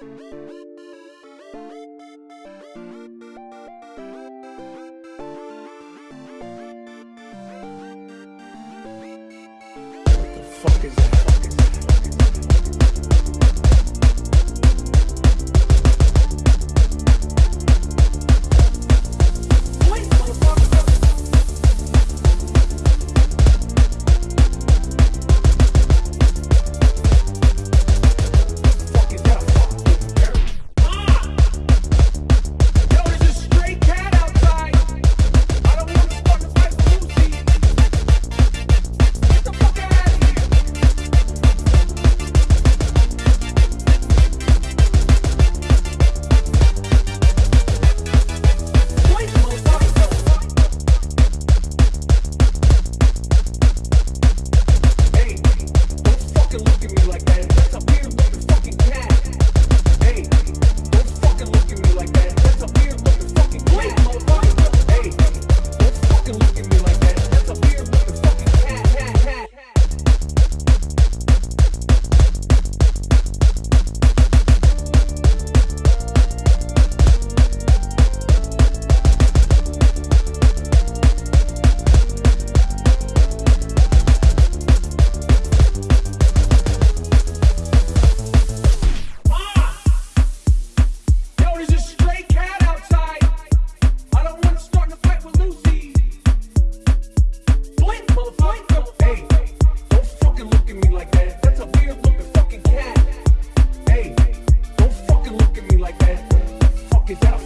What the fuck is that? Fuck me like that. Is that